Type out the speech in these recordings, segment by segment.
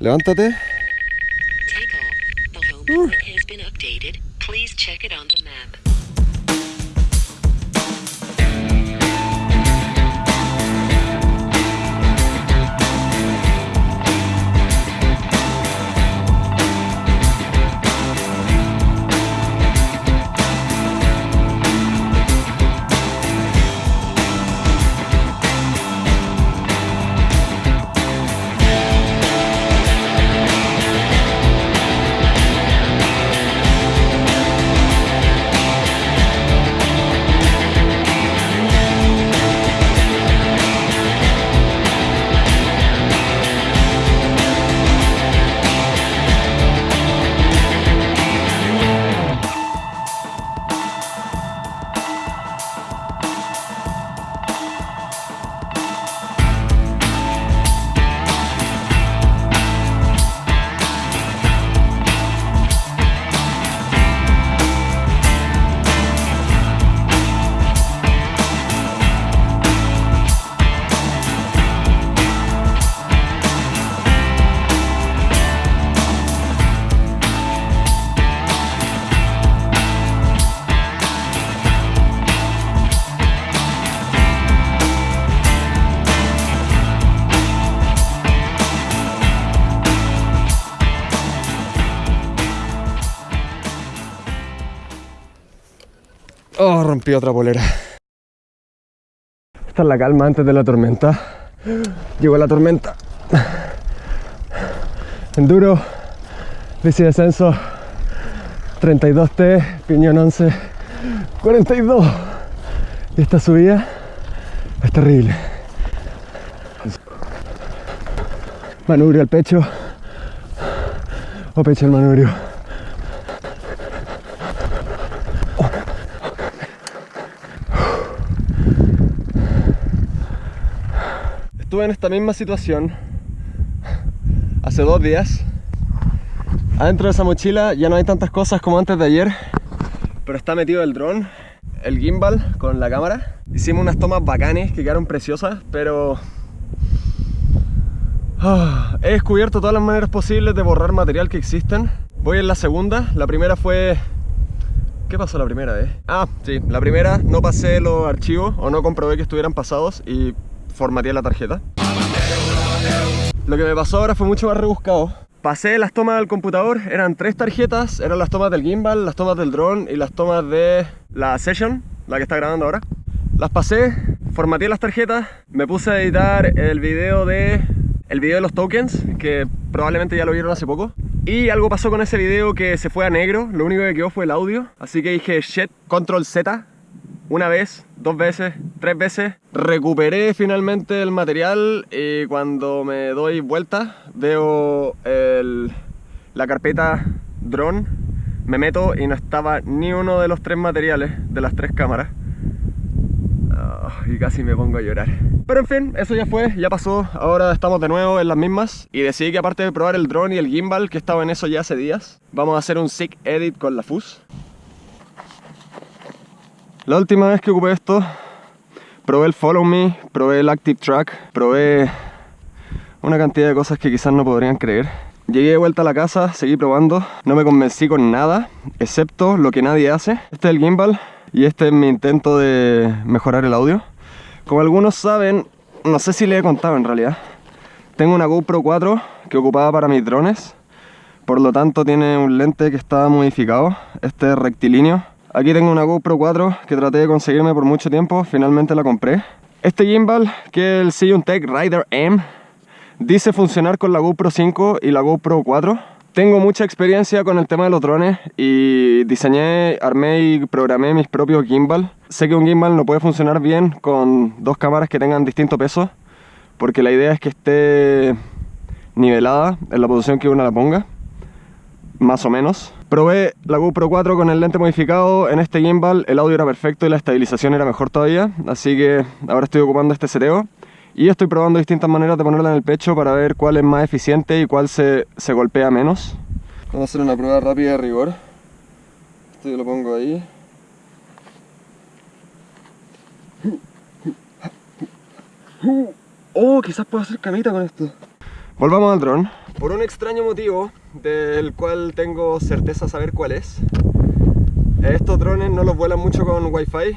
Levántate. Take off. The home point has been updated. Please check it on the map. Rompí otra polera. Esta es la calma antes de la tormenta. Llegó la tormenta. Enduro, bici descenso, 32T, piñón 11, 42. Y esta subida es terrible. Manubrio al pecho o pecho al manubrio. Estuve en esta misma situación hace dos días. Adentro de esa mochila ya no hay tantas cosas como antes de ayer, pero está metido el dron, el gimbal con la cámara. Hicimos unas tomas bacanes que quedaron preciosas, pero Ah, he descubierto todas las maneras posibles de borrar material que existen. Voy en la segunda. La primera fue... ¿Qué pasó la primera vez? Ah, sí. La primera no pasé los archivos o no comprobé que estuvieran pasados y formateé la tarjeta. Lo que me pasó ahora fue mucho más rebuscado. Pasé las tomas del computador, eran tres tarjetas, eran las tomas del gimbal, las tomas del drone y las tomas de la session, la que está grabando ahora. Las pasé, formateé las tarjetas, me puse a editar el video de el video de los tokens, que probablemente ya lo vieron hace poco. Y algo pasó con ese video que se fue a negro, lo único que quedó fue el audio. Así que dije, shit, control Z, una vez, dos veces, tres veces. Recuperé finalmente el material y cuando me doy vuelta veo el- la carpeta drone, me meto y no estaba ni uno de los tres materiales de las tres cámaras. Ah, y casi me pongo a llorar. Pero en fin, eso ya fue, ya pasó. Ahora estamos de nuevo en las mismas. Y decidí que aparte de probar el drone y el gimbal, que estaba en eso ya hace días, vamos a hacer un sick edit con la FUS. La última vez que ocupé esto, probé el Follow Me, probé el Active Track, probé una cantidad de cosas que quizás no podrían creer. Llegué de vuelta a la casa, seguí probando, no me convencí con nada, excepto lo que nadie hace. Este es el gimbal y este es mi intento de mejorar el audio. Como algunos saben, no sé si les he contado en realidad, tengo una GoPro 4 que ocupaba para mis drones, por lo tanto tiene un lente que está modificado, este es rectilíneo. Aquí tengo una GoPro 4 que traté de conseguirme por mucho tiempo, finalmente la compré. Este gimbal, que es el Tech Rider M, dice funcionar con la GoPro 5 y la GoPro 4. Tengo mucha experiencia con el tema de los drones y diseñé, armé y programé mis propios gimbal. Sé que un gimbal no puede funcionar bien con dos cámaras que tengan distinto peso, porque la idea es que esté nivelada en la posición que uno la ponga, más o menos. Probé la GoPro 4 con el lente modificado en este gimbal, el audio era perfecto y la estabilización era mejor todavía, así que ahora estoy ocupando este seteo. Y estoy probando distintas maneras de ponerla en el pecho para ver cuál es más eficiente y cuál se, se golpea menos. Vamos a hacer una prueba rápida de rigor. Esto yo lo pongo ahí. Oh, quizás puedo hacer camita con esto. Volvamos al dron. Por un extraño motivo, del cual tengo certeza saber cuál es, estos drones no los vuelan mucho con Wi-Fi.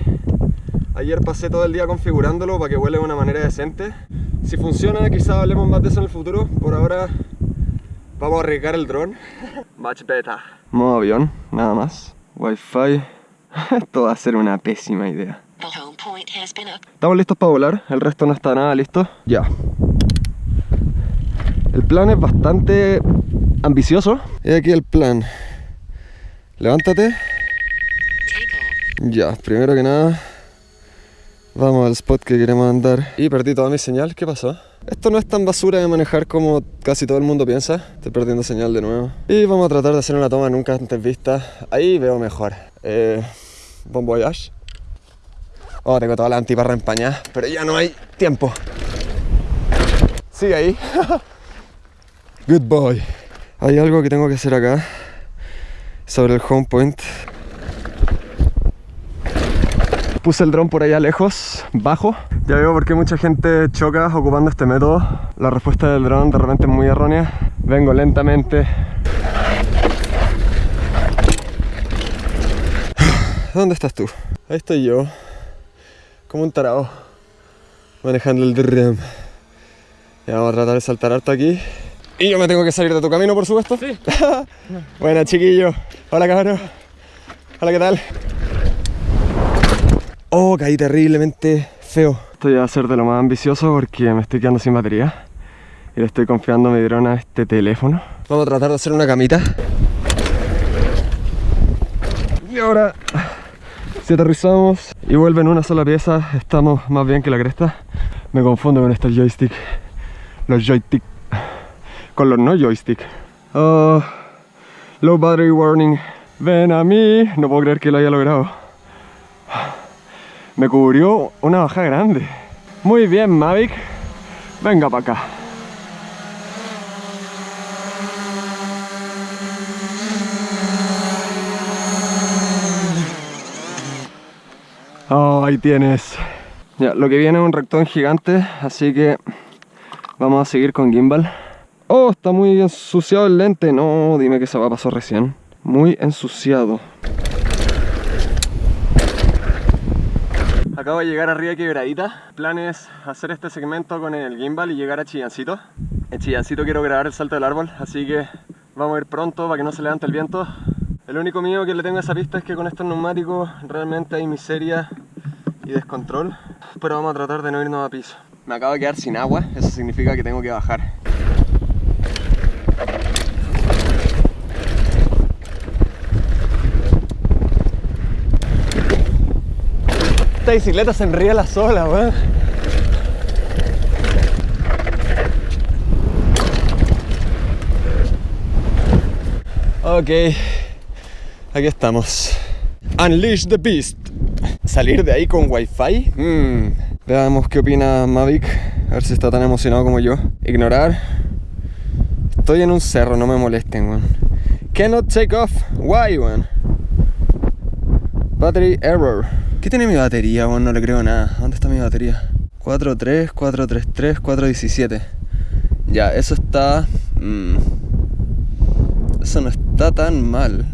Ayer pasé todo el día configurándolo para que vuele de una manera decente. Si funciona, quizás hablemos más de eso en el futuro. Por ahora, vamos a arriesgar el dron. Much better. Modo avión, nada más. Wi-Fi. Esto va a ser una pésima idea. Estamos listos para volar, el resto no está nada listo. Ya. El plan es bastante ambicioso. Y aquí el plan. Levántate. Ya, primero que nada, vamos al spot que queremos andar. Y perdí toda mi señal, ¿qué pasó? Esto no es tan basura de manejar como casi todo el mundo piensa. Estoy perdiendo señal de nuevo. Y vamos a tratar de hacer una toma nunca antes vista. Ahí veo mejor. Eh, bon voyage. Oh, tengo toda la antiparra empañada, pero ya no hay tiempo. Sigue ahí. Good boy. Hay algo que tengo que hacer acá. Sobre el home point. Puse el dron por allá lejos, bajo. Ya veo por qué mucha gente choca ocupando este método. La respuesta del dron de repente es muy errónea. Vengo lentamente. ¿Dónde estás tú? Ahí estoy yo. Como un tarao. Manejando el dron. Ya vamos a tratar de saltar harto aquí. Y yo me tengo que salir de tu camino, por supuesto. Sí. Buena, chiquillo. Hola, cabrón. Hola, ¿qué tal? Oh, caí terriblemente feo. Esto ya va a ser de lo más ambicioso porque me estoy quedando sin batería. Y le estoy confiando mi dron a este teléfono. Vamos a tratar de hacer una camita. Y ahora, si aterrizamos y vuelve en una sola pieza, estamos más bien que la cresta. Me confundo con estos joystick. Los joystick. Con los no joystick. Oh, low battery warning. Ven a mí. No puedo creer que lo haya logrado. Me cubrió una baja grande. Muy bien, Mavic. Venga para acá. Oh, ahí tienes. Ya, lo que viene es un rectón gigante, así que vamos a seguir con gimbal. Oh, está muy ensuciado el lente. No, dime que se va a pasar recién. Muy ensuciado. Acabo de llegar arriba de Quebradita. El plan es hacer este segmento con el gimbal y llegar a Chillancito. En Chillancito quiero grabar el salto del árbol, así que vamos a ir pronto para que no se levante el viento. El único miedo que le tengo a esa pista es que con estos neumáticos realmente hay miseria y descontrol. Pero vamos a tratar de no irnos a piso. Me acabo de quedar sin agua, eso significa que tengo que bajar. Esta bicicleta se enriela sola, weón. Ok, aquí estamos. Unleash the Beast. Salir de ahí con wifi. Mm. Veamos qué opina Mavic. A ver si está tan emocionado como yo. Ignorar. Estoy en un cerro, no me molesten, weón. Cannot take off. Why, weón? Battery error. ¿Qué tiene mi batería, weón? No le creo nada. ¿Dónde está mi batería? 4.3, 4.33, 4.17. Ya, eso está... mm, eso no está tan mal.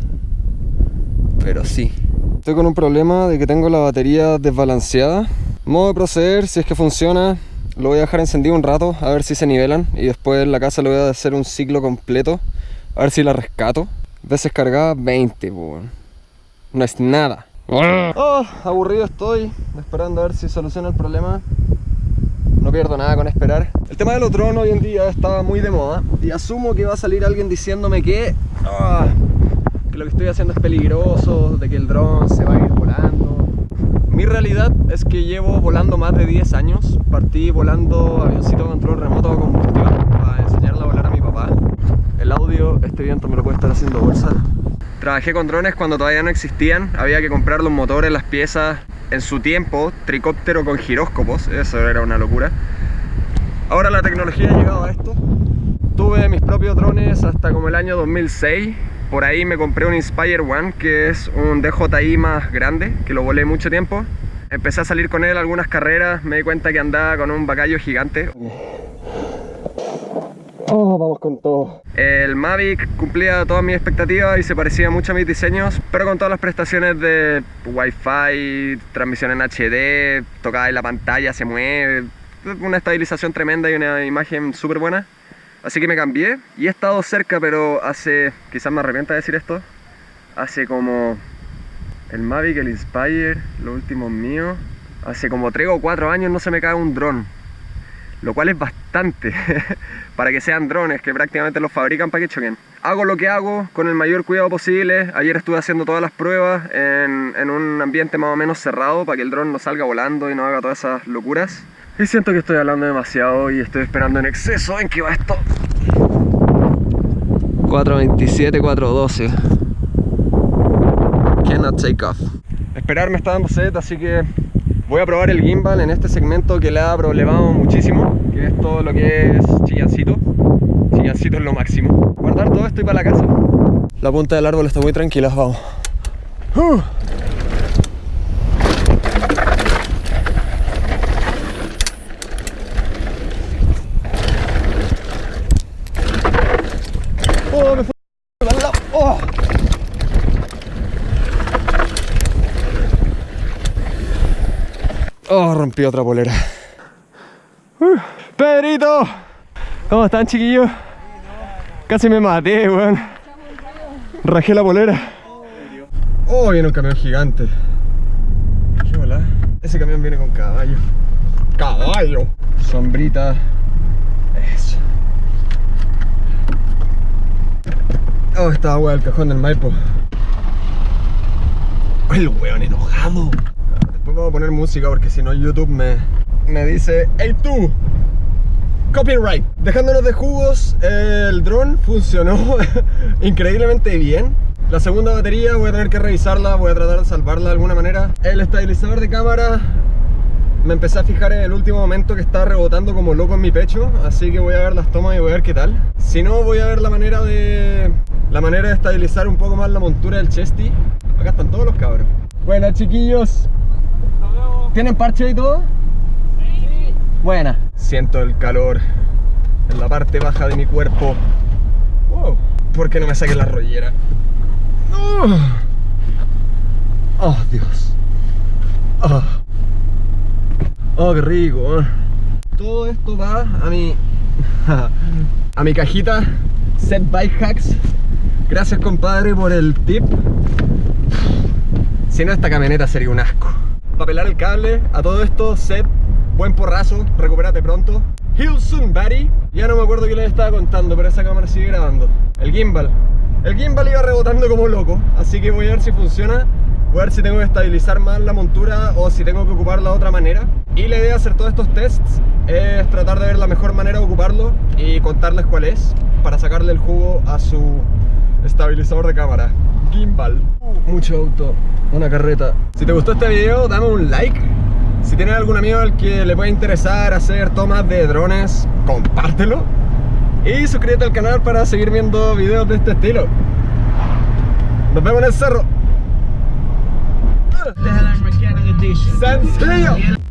Pero sí. Estoy con un problema de que tengo la batería desbalanceada. Modo de proceder, si es que funciona, lo voy a dejar encendido un rato a ver si se nivelan. Y después en la casa le voy a hacer un ciclo completo. A ver si la rescato. Veces cargada 20, po, weón. No es nada. Oh, aburrido estoy, esperando a ver si soluciona el problema. No pierdo nada con esperar. El tema de los drones hoy en día está muy de moda y asumo que va a salir alguien diciéndome que, ah, que lo que estoy haciendo es peligroso, de que el dron se va a ir volando. Mi realidad es que llevo volando más de 10 años. Partí volando avioncito de control remoto a combustión para enseñarle a volar a mi papá. El audio, este viento me lo puede estar haciendo bolsa. Trabajé con drones cuando todavía no existían, había que comprar los motores, las piezas. En su tiempo, tricóptero con giróscopos, eso era una locura. Ahora la tecnología ha llegado a esto. Tuve mis propios drones hasta como el año 2006. Por ahí me compré un Inspire One, que es un DJI más grande, que lo volé mucho tiempo. Empecé a salir con él algunas carreras, me di cuenta que andaba con un bacayo gigante. Oh, vamos con todo. El Mavic cumplía todas mis expectativas y se parecía mucho a mis diseños, pero con todas las prestaciones de Wi-Fi, transmisión en HD, tocada en la pantalla, se mueve, una estabilización tremenda y una imagen súper buena. Así que me cambié y he estado cerca, pero hace, quizás me arrepienta de decir esto, hace como el Mavic, el Inspire, los últimos míos, hace como 3 o 4 años no se me cae un dron lo cual es bastante para que sean drones que prácticamente los fabrican para que choquen. Hago lo que hago con el mayor cuidado posible. Ayer estuve haciendo todas las pruebas en, en un ambiente más o menos cerrado para que el dron no salga volando y no haga todas esas locuras. Y siento que estoy hablando demasiado y estoy esperando en exceso. ¿En qué va esto? 427, 412. Cannot take off. Esperar me está dando sed, así que Voy a probar el gimbal en este segmento que le ha problemado muchísimo, que es todo lo que es chillancito. Chillancito es lo máximo. Guardar todo esto y para la casa. La punta del árbol está muy tranquila, vamos. Uh. Oh, me fue oh. Oh, rompí otra polera. Uh, ¡Pedrito! ¿Cómo están, chiquillos? Casi me maté, weón. Rajé la polera. Oh, viene un camión gigante. Ese camión viene con caballo. ¡Caballo! Sombrita. Eso. Oh, esta agua del cajón del Maipo. El weón enojado. Después vamos a poner música porque si no YouTube me, me dice ¡Hey tú! Copyright. Dejándonos de jugos, el dron funcionó increíblemente bien. La segunda batería voy a tener que revisarla, voy a tratar de salvarla de alguna manera. El estabilizador de cámara me empecé a fijar en el último momento que está rebotando como loco en mi pecho, así que voy a ver las tomas y voy a ver qué tal. Si no, voy a ver la manera de la manera de estabilizar un poco más la montura del chesty. Acá están todos los cabros. Buenas chiquillos. ¿Tienen parche y todo? Sí. Buena. Siento el calor en la parte baja de mi cuerpo. Wow. ¿Por qué no me saqué la rollera? Oh, oh Dios. Oh. oh, qué rico. Todo esto va a mi a mi cajita Set Bike Hacks. Gracias compadre por el tip. Si no esta camioneta sería un asco para pelar el cable. A todo esto, set, buen porrazo, recupérate pronto. Heal soon, buddy. Ya no me acuerdo qué les estaba contando, pero esa cámara sigue grabando. El gimbal. El gimbal iba rebotando como loco, así que voy a ver si funciona. Voy a ver si tengo que estabilizar más la montura o si tengo que ocuparla de otra manera. Y la idea de hacer todos estos tests es tratar de ver la mejor manera de ocuparlo y contarles cuál es para sacarle el jugo a su estabilizador de cámara. Gimbal. Mucho auto, una carreta. Si te gustó este video, dame un like. Si tienes algún amigo al que le pueda interesar hacer tomas de drones, compártelo. Y suscríbete al canal para seguir viendo videos de este estilo. Nos vemos en el cerro. ¡Sencillo!